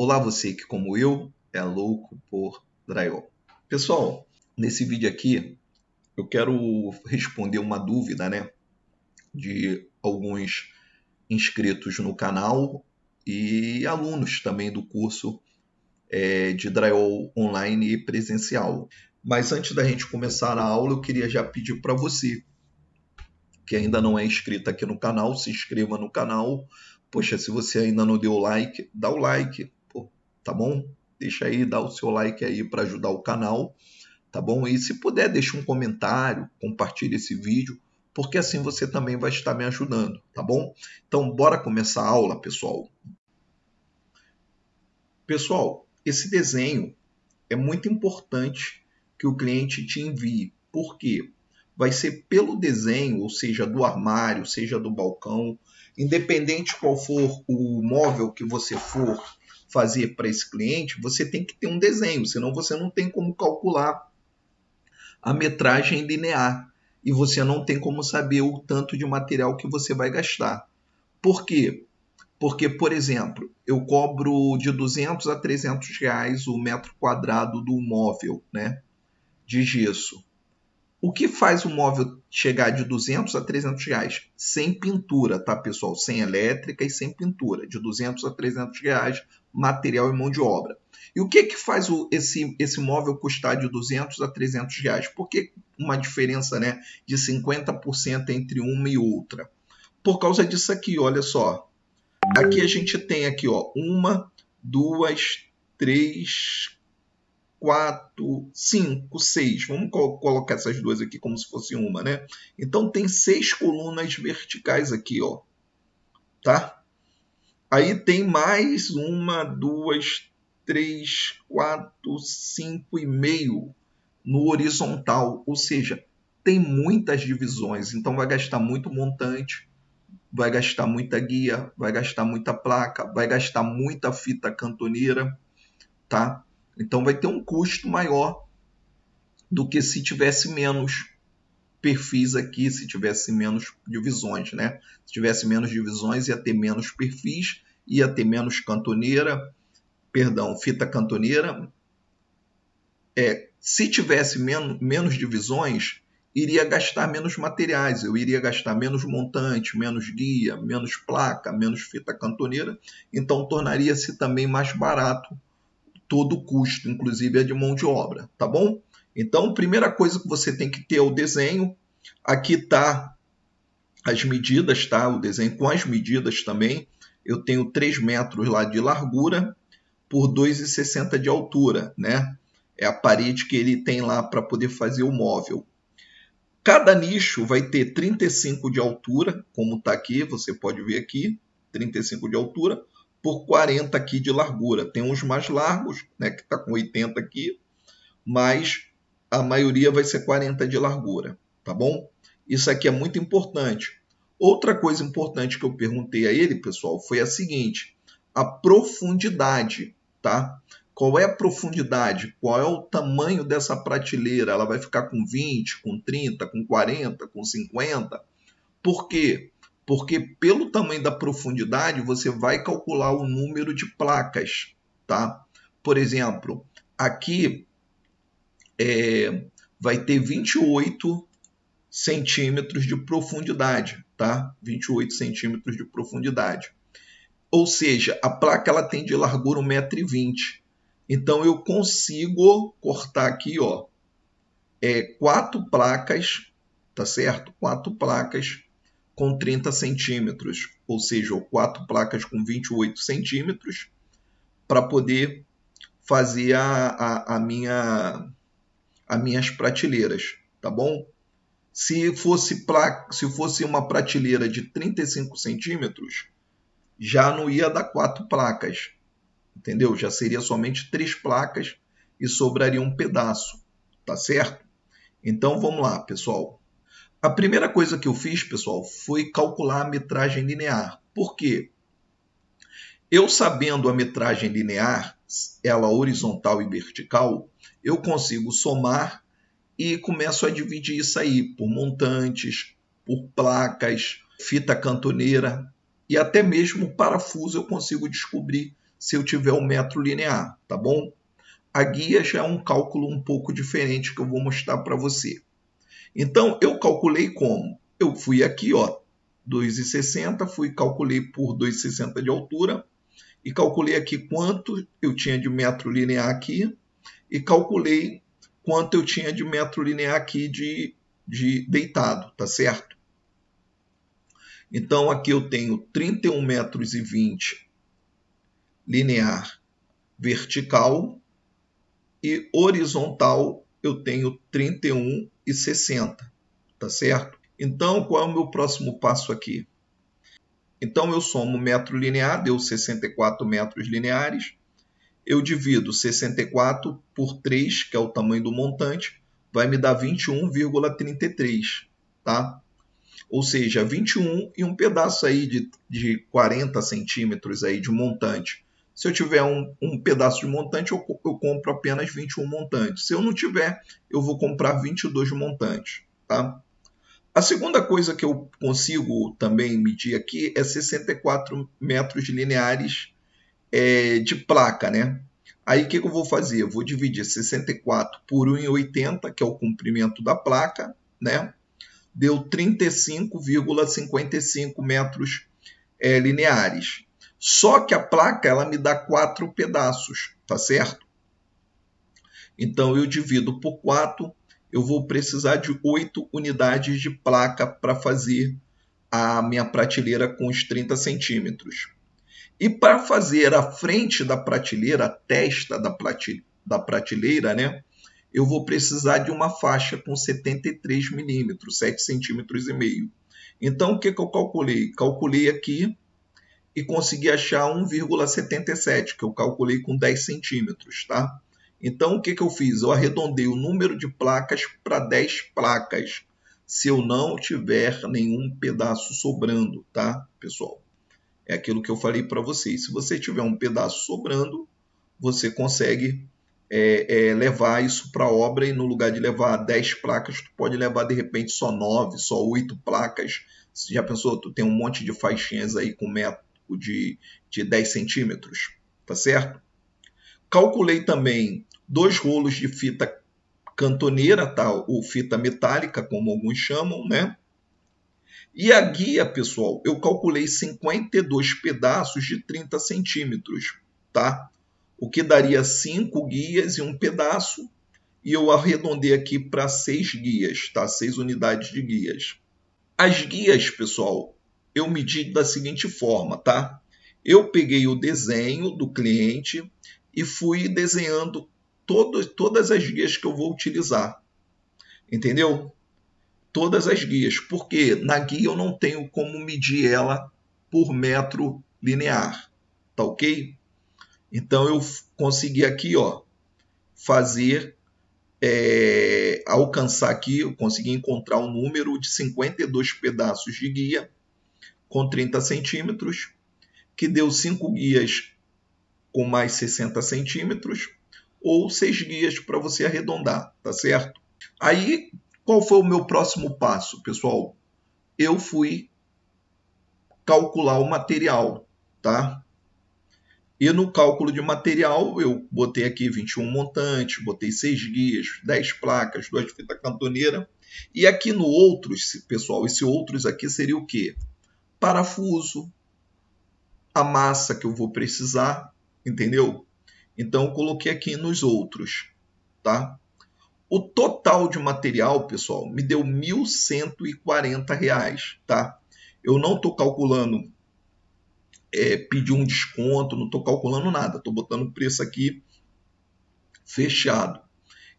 Olá você que como eu é louco por drywall. Pessoal, nesse vídeo aqui eu quero responder uma dúvida, né, de alguns inscritos no canal e alunos também do curso é, de drywall online e presencial. Mas antes da gente começar a aula, eu queria já pedir para você que ainda não é inscrito aqui no canal, se inscreva no canal. Poxa, se você ainda não deu like, dá o like, tá bom? Deixa aí, dá o seu like aí para ajudar o canal, tá bom? E se puder, deixa um comentário, compartilhe esse vídeo, porque assim você também vai estar me ajudando, tá bom? Então, bora começar a aula, pessoal. Pessoal, esse desenho é muito importante que o cliente te envie. Por quê? vai ser pelo desenho, ou seja, do armário, seja do balcão, independente qual for o móvel que você for fazer para esse cliente, você tem que ter um desenho, senão você não tem como calcular a metragem linear e você não tem como saber o tanto de material que você vai gastar. Por quê? Porque, por exemplo, eu cobro de 200 a 300 reais o metro quadrado do móvel, né, de gesso. O que faz o móvel chegar de 200 a 300 reais? Sem pintura, tá, pessoal? Sem elétrica e sem pintura. De 200 a 300 reais, material e mão de obra. E o que que faz o, esse, esse móvel custar de 200 a 300 reais? Por que uma diferença né, de 50% entre uma e outra? Por causa disso aqui, olha só. Aqui a gente tem aqui, ó, uma, duas, três, quatro, cinco, seis. Vamos colocar essas duas aqui como se fosse uma, né? Então tem seis colunas verticais aqui, ó. Tá? Aí tem mais uma, duas, três, quatro, cinco e meio no horizontal. Ou seja, tem muitas divisões. Então vai gastar muito montante, vai gastar muita guia, vai gastar muita placa, vai gastar muita fita cantoneira, tá? Então vai ter um custo maior do que se tivesse menos perfis aqui, se tivesse menos divisões, né? Se tivesse menos divisões, ia ter menos perfis, ia ter menos cantoneira, perdão, fita cantoneira. É, se tivesse men menos divisões, iria gastar menos materiais, eu iria gastar menos montante, menos guia, menos placa, menos fita cantoneira, então tornaria-se também mais barato todo o custo, inclusive a de mão de obra, tá bom? Então, primeira coisa que você tem que ter é o desenho. Aqui tá as medidas, tá? O desenho com as medidas também. Eu tenho 3 metros lá de largura por 2,60 de altura, né? É a parede que ele tem lá para poder fazer o móvel. Cada nicho vai ter 35 de altura, como está aqui, você pode ver aqui, 35 de altura, por 40 aqui de largura. Tem uns mais largos, né, que está com 80 aqui, mas a maioria vai ser 40 de largura, tá bom? Isso aqui é muito importante. Outra coisa importante que eu perguntei a ele, pessoal, foi a seguinte: a profundidade, tá? Qual é a profundidade? Qual é o tamanho dessa prateleira? Ela vai ficar com 20, com 30, com 40, com 50? Por quê? porque pelo tamanho da profundidade você vai calcular o número de placas, tá? Por exemplo, aqui é, vai ter 28 centímetros de profundidade, tá? 28 centímetros de profundidade. Ou seja, a placa ela tem de largura 1,20m. Então eu consigo cortar aqui, ó, é, quatro placas, tá certo? Quatro placas com 30 centímetros, ou seja, quatro placas com 28 centímetros, para poder fazer a, a, a minha as minhas prateleiras, tá bom? Se fosse, placa, se fosse uma prateleira de 35 centímetros, já não ia dar quatro placas, entendeu? Já seria somente três placas e sobraria um pedaço, tá certo? Então vamos lá, pessoal. A primeira coisa que eu fiz, pessoal, foi calcular a metragem linear. Por quê? Eu sabendo a metragem linear, ela horizontal e vertical, eu consigo somar e começo a dividir isso aí por montantes, por placas, fita cantoneira e até mesmo parafuso eu consigo descobrir se eu tiver um metro linear, tá bom? A guia já é um cálculo um pouco diferente que eu vou mostrar para você. Então, eu calculei como? Eu fui aqui, ó, 2,60, fui calculei por 2,60 de altura e calculei aqui quanto eu tinha de metro linear aqui e calculei quanto eu tinha de metro linear aqui de, de deitado, tá certo? Então aqui eu tenho 31 metros e 20 linear vertical e horizontal eu tenho 31 e 60, tá certo? Então qual é o meu próximo passo aqui? Então eu somo metro linear, deu 64 metros lineares. Eu divido 64 por 3, que é o tamanho do montante, vai me dar 21,33, tá? Ou seja, 21 e um pedaço aí de, de 40 centímetros aí de montante. Se eu tiver um, um pedaço de montante, eu, eu compro apenas 21 montantes. Se eu não tiver, eu vou comprar 22 montantes, tá? A segunda coisa que eu consigo também medir aqui é 64 metros lineares é, de placa, né? Aí o que, que, eu vou fazer? Eu vou dividir 64 por 1,80, que é o comprimento da placa, né? Deu 35,55 metros é, lineares. Só que a placa ela me dá quatro pedaços, tá certo? Então eu divido por 4 eu vou precisar de 8 unidades de placa para fazer a minha prateleira com os 30 centímetros. E para fazer a frente da prateleira, a testa da, da prateleira, né, eu vou precisar de uma faixa com 73 milímetros, 7 centímetros e meio. Então, o que, que eu calculei? Calculei aqui e consegui achar 1,77, que eu calculei com 10 centímetros, tá? Então, o que, que eu fiz? Eu arredondei o número de placas para 10 placas, se eu não tiver nenhum pedaço sobrando, tá, pessoal? É aquilo que eu falei para vocês. Se você tiver um pedaço sobrando, você consegue é, é, levar isso para obra e no lugar de levar 10 placas, tu pode levar de repente só 9, só 8 placas. Você já pensou? Tu tem um monte de faixinhas aí com metro de, de 10 centímetros, tá certo? Calculei também dois rolos de fita cantoneira, tá? ou fita metálica, como alguns chamam, né? E a guia, pessoal, eu calculei 52 pedaços de 30 centímetros, tá? O que daria 5 guias e um pedaço, e eu arredondei aqui para 6 guias, tá? 6 unidades de guias. As guias, pessoal, eu medi da seguinte forma, tá? Eu peguei o desenho do cliente e fui desenhando todo, todas as guias que eu vou utilizar. Entendeu? Todas as guias. Porque na guia eu não tenho como medir ela por metro linear. Tá ok? Então eu consegui aqui, ó, fazer, é, alcançar aqui, eu consegui encontrar um número de 52 pedaços de guia com 30 centímetros, que deu 5 guias com mais 60 centímetros, ou seis guias para você arredondar, tá certo? Aí, qual foi o meu próximo passo, pessoal? Eu fui calcular o material, tá? E no cálculo de material, eu botei aqui 21 montantes, botei 6 guias, 10 placas, 2 fitas cantoneira. E aqui no outros, pessoal, esse outros aqui seria o quê? Parafuso, a massa que eu vou precisar, entendeu? Então, eu coloquei aqui nos outros, tá? O total de material, pessoal, me deu R$ 1.140, tá? Eu não estou calculando é, pedir um desconto, não estou calculando nada, estou botando o preço aqui fechado.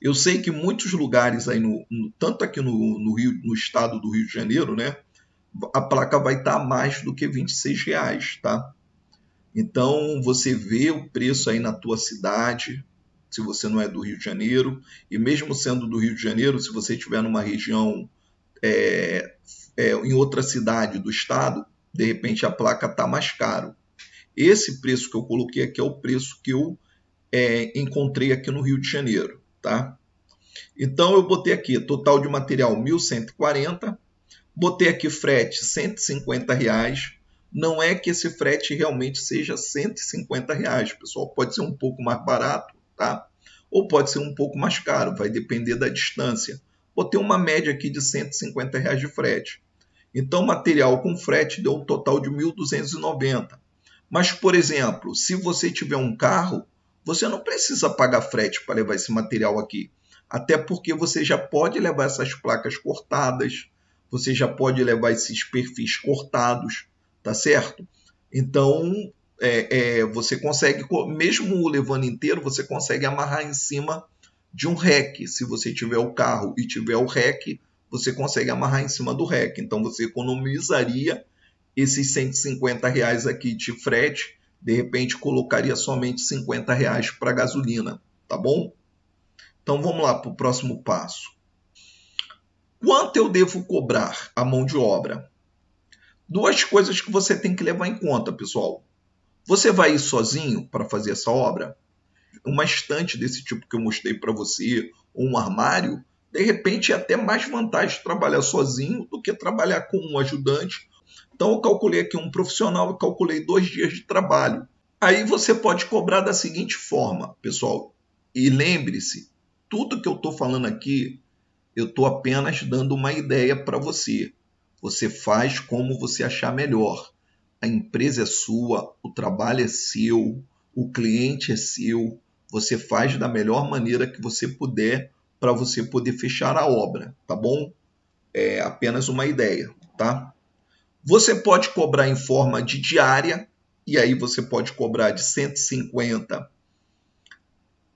Eu sei que muitos lugares aí, no, no tanto aqui no, no, Rio, no estado do Rio de Janeiro, né, a placa vai estar tá mais do que 26 reais, tá? Então você vê o preço aí na tua cidade, se você não é do Rio de Janeiro, e mesmo sendo do Rio de Janeiro, se você estiver numa região é, é, em outra cidade do estado, de repente a placa está mais caro. Esse preço que eu coloquei aqui é o preço que eu é, encontrei aqui no Rio de Janeiro, tá? Então eu botei aqui total de material 1.140, botei aqui frete 150 reais, não é que esse frete realmente seja 150 reais, pessoal. Pode ser um pouco mais barato, tá? Ou pode ser um pouco mais caro, vai depender da distância. Vou ter uma média aqui de 150 reais de frete. Então, material com frete deu um total de 1.290. Mas, por exemplo, se você tiver um carro, você não precisa pagar frete para levar esse material aqui. Até porque você já pode levar essas placas cortadas, você já pode levar esses perfis cortados, tá certo? Então, é, é, você consegue, mesmo levando inteiro, você consegue amarrar em cima de um REC. Se você tiver o carro e tiver o REC, você consegue amarrar em cima do REC. Então, você economizaria esses 150 reais aqui de frete, de repente colocaria somente 50 reais para gasolina, tá bom? Então vamos lá para o próximo passo. Quanto eu devo cobrar a mão de obra? Duas coisas que você tem que levar em conta, pessoal. Você vai ir sozinho para fazer essa obra? Uma estante desse tipo que eu mostrei para você, ou um armário, de repente é até mais vantagem trabalhar sozinho do que trabalhar com um ajudante então eu calculei aqui um profissional, eu calculei dois dias de trabalho. Aí você pode cobrar da seguinte forma, pessoal. E lembre-se, tudo que eu estou falando aqui, eu estou apenas dando uma ideia para você. Você faz como você achar melhor. A empresa é sua, o trabalho é seu, o cliente é seu. Você faz da melhor maneira que você puder para você poder fechar a obra, tá bom? É apenas uma ideia, tá? Você pode cobrar em forma de diária, e aí você pode cobrar de 150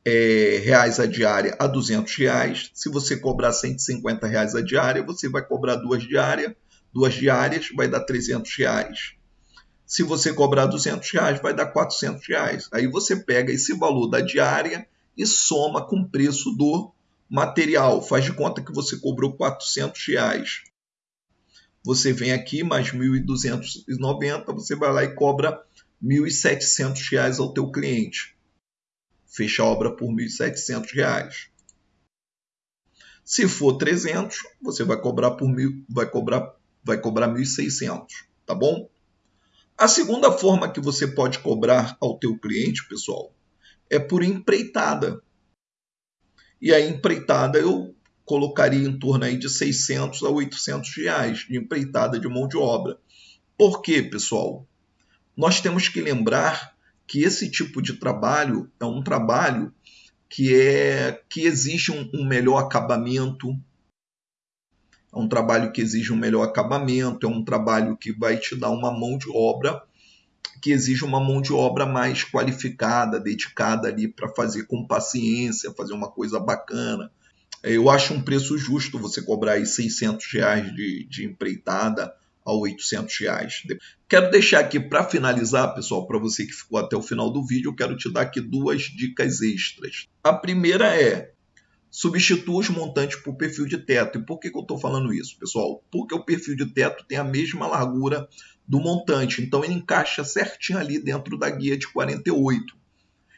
é, reais a diária a 200 reais. Se você cobrar 150 reais a diária, você vai cobrar duas diárias, duas diárias vai dar 300 reais. Se você cobrar 200 reais, vai dar 400 reais. Aí você pega esse valor da diária e soma com o preço do material. Faz de conta que você cobrou 400 reais você vem aqui mais 1.290, você vai lá e cobra 1.700 reais ao teu cliente. Fecha a obra por 1.700 reais. Se for 300, você vai cobrar por mil, vai cobrar, vai cobrar 1.600, tá bom? A segunda forma que você pode cobrar ao teu cliente, pessoal, é por empreitada. E a empreitada eu colocaria em torno aí de 600 a 800 reais de empreitada de mão de obra. Por quê, pessoal? Nós temos que lembrar que esse tipo de trabalho é um trabalho que é que exige um, um melhor acabamento, é um trabalho que exige um melhor acabamento, é um trabalho que vai te dar uma mão de obra que exige uma mão de obra mais qualificada, dedicada ali para fazer com paciência, fazer uma coisa bacana, eu acho um preço justo você cobrar aí 600 reais de, de empreitada a 800 reais. Quero deixar aqui para finalizar, pessoal, para você que ficou até o final do vídeo, eu quero te dar aqui duas dicas extras. A primeira é substitua os montantes por perfil de teto. E por que, que eu estou falando isso, pessoal? Porque o perfil de teto tem a mesma largura do montante, então ele encaixa certinho ali dentro da guia de 48.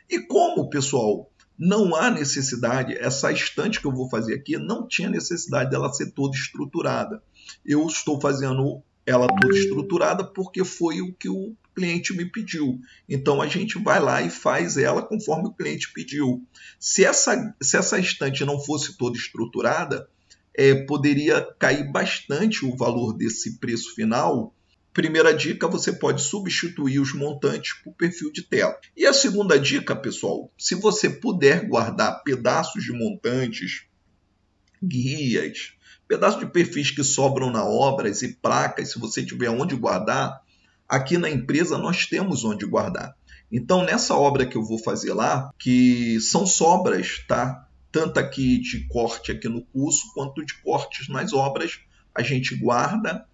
E como, pessoal, não há necessidade, essa estante que eu vou fazer aqui não tinha necessidade dela ser toda estruturada. Eu estou fazendo ela toda estruturada porque foi o que o cliente me pediu. Então a gente vai lá e faz ela conforme o cliente pediu. Se essa, se essa estante não fosse toda estruturada, é, poderia cair bastante o valor desse preço final Primeira dica, você pode substituir os montantes por perfil de tela. E a segunda dica, pessoal, se você puder guardar pedaços de montantes, guias, pedaços de perfis que sobram na obras e placas, se você tiver onde guardar, aqui na empresa nós temos onde guardar. Então, nessa obra que eu vou fazer lá, que são sobras, tá? Tanto aqui de corte aqui no curso, quanto de cortes nas obras, a gente guarda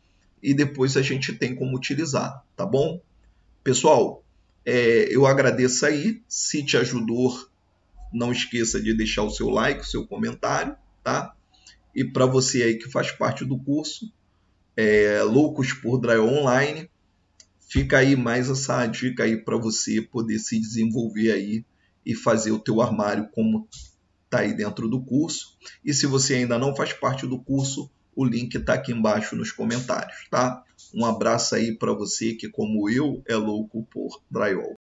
e depois a gente tem como utilizar, tá bom? Pessoal, é, eu agradeço aí. Se te ajudou, não esqueça de deixar o seu like, o seu comentário, tá? E para você aí que faz parte do curso, é, Loucos por Drywall Online, fica aí mais essa dica aí para você poder se desenvolver aí e fazer o teu armário como tá aí dentro do curso. E se você ainda não faz parte do curso, o link está aqui embaixo nos comentários, tá? Um abraço aí para você que, como eu, é louco por drywall.